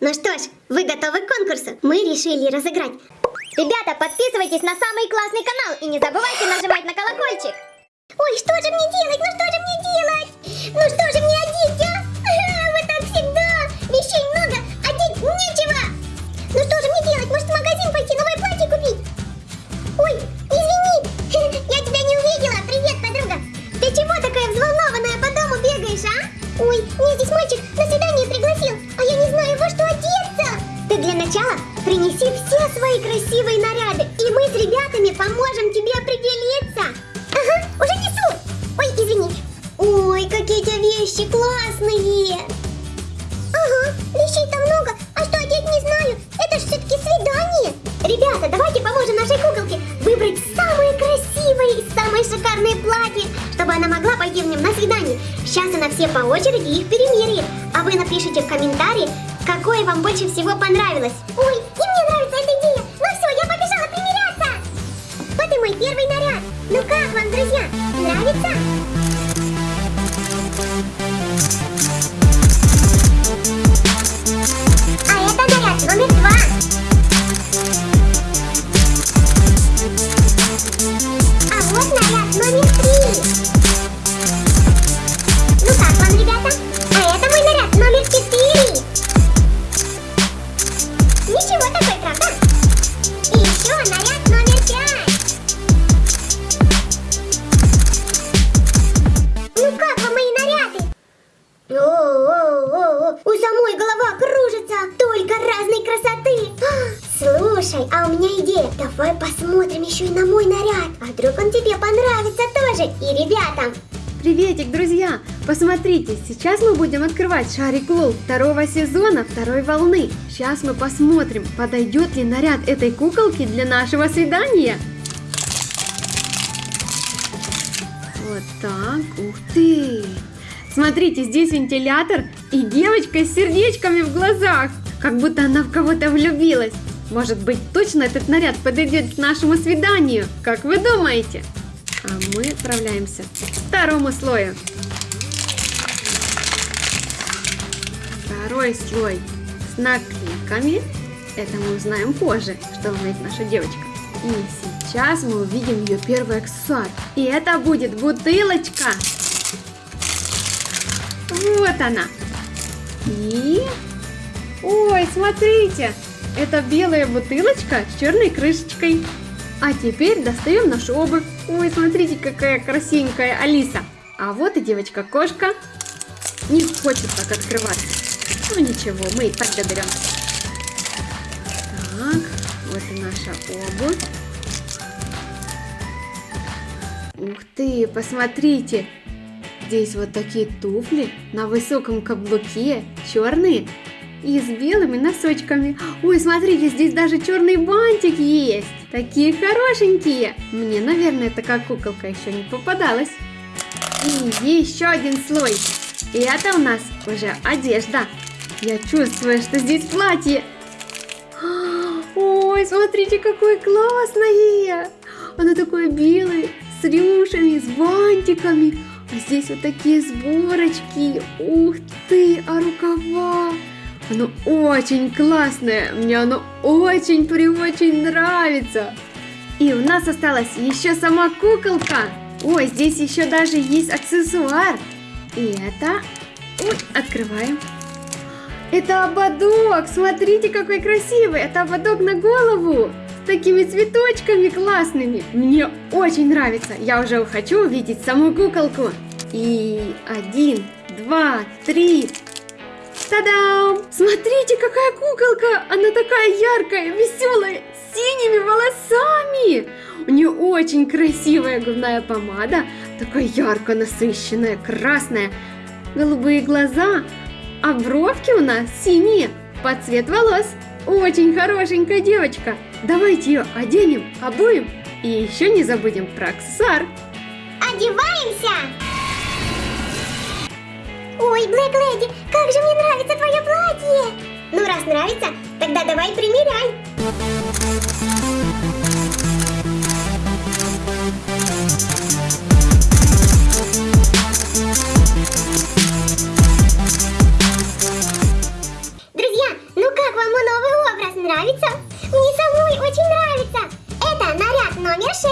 Ну что ж, вы готовы к конкурсу? Мы решили разыграть. Ребята, подписывайтесь на самый классный канал и не забывайте нажимать на колокольчик. Ой, что же мне делать? Ну что же мне делать? Ну что же мне классные. Ага, вещей-то много, а что одеть не знаю. Это ж все-таки свидание. Ребята, давайте поможем нашей куколке выбрать самые красивые и самые шикарные платья, чтобы она могла пойти в нем на свидание. Сейчас она все по очереди их перемеряет, а вы напишите в комментарии, какое вам больше всего понравилось. Ой, и мне нравится эта идея. Ну все, я побежала примеряться. Вот и мой первый наряд. Ну как вам, друзья, нравится? Ну так вам, ребята, а это мой наряд номер 4. Слушай, а у меня идея, давай посмотрим еще и на мой наряд, а вдруг он тебе понравится тоже и ребятам. Приветик, друзья! Посмотрите, сейчас мы будем открывать шарик Лол второго сезона второй волны. Сейчас мы посмотрим, подойдет ли наряд этой куколки для нашего свидания. Вот так, ух ты! Смотрите, здесь вентилятор и девочка с сердечками в глазах, как будто она в кого-то влюбилась. Может быть, точно этот наряд подойдет к нашему свиданию, как вы думаете? А мы отправляемся к второму слою. Второй слой с наклейками. Это мы узнаем позже, что умеет наша девочка. И сейчас мы увидим ее первый аксессуар. И это будет бутылочка. Вот она. И... Ой, смотрите! Это белая бутылочка с черной крышечкой. А теперь достаем нашу обувь. Ой, смотрите, какая красивенькая Алиса. А вот и девочка-кошка. Не хочет так открываться. Ну ничего, мы и так доберемся. Так, вот и наша обувь. Ух ты, посмотрите. Здесь вот такие туфли на высоком каблуке, черные и с белыми носочками. Ой, смотрите, здесь даже черный бантик есть. Такие хорошенькие. Мне, наверное, такая куколка еще не попадалась. И еще один слой. И это у нас уже одежда. Я чувствую, что здесь платье. Ой, смотрите, какое классное. Оно такое белое, с рюшами, с бантиками. А здесь вот такие сборочки. Ух ты, а рукава. Оно очень классное. Мне оно очень-преочень нравится. И у нас осталась еще сама куколка. Ой, здесь еще даже есть аксессуар. И это... Ой, открываем. Это ободок. Смотрите, какой красивый. Это ободок на голову. С такими цветочками классными. Мне очень нравится. Я уже хочу увидеть саму куколку. И один, два, три. Та-дам! Смотрите, какая куколка! Она такая яркая, веселая, с синими волосами! У нее очень красивая губная помада, такая ярко насыщенная, красная, голубые глаза, а бровки у нас синие, под цвет волос. Очень хорошенькая девочка. Давайте ее оденем, обуем и еще не забудем про аксессуар. Одеваемся! Ой, Блэк Леди, как же мне нравится твое платье! Ну, раз нравится, тогда давай примеряй. Друзья, ну нравится? Мне самой очень нравится. Это наряд номер 6.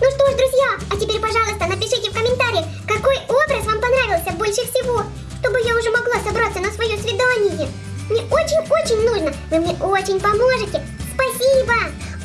Ну что ж, друзья, а теперь, пожалуйста, напишите в комментариях, какой образ вам понравился больше всего, чтобы я уже могла собраться на свое свидание. Мне очень-очень нужно. Вы мне очень поможете. Спасибо.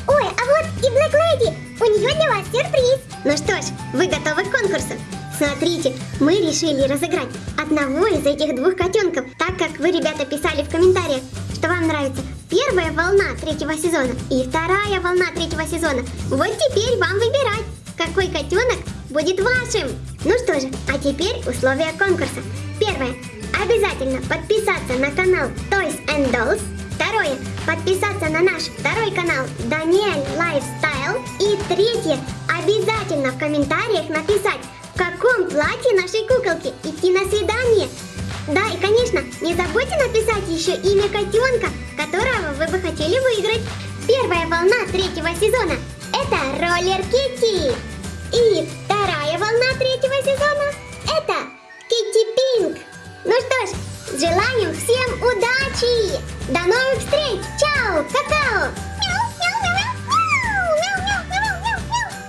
Ой, а вот и Black Lady. У нее для вас сюрприз. Ну что ж, вы готовы к конкурсу? Смотрите, мы решили разыграть одного из этих двух котенков, так как вы, ребята, писали в комментариях, что вам нравится первая волна третьего сезона и вторая волна третьего сезона. Вот теперь вам выбирать, какой котенок будет вашим. Ну что же, а теперь условия конкурса. Первое. Обязательно подписаться на канал Toys and Dolls. Второе. Подписаться на наш второй канал Daniel Lifestyle. И третье. Обязательно в комментариях написать, в каком платье нашей куколки идти на свидание. Да, и конечно, не забудьте написать еще имя котенка, которого вы бы хотели выиграть. Первая волна третьего сезона – это Роллер Китти. И вторая волна третьего сезона – это Китти Пинк. Ну что ж, желаем всем удачи! До новых встреч! Чао! Какао!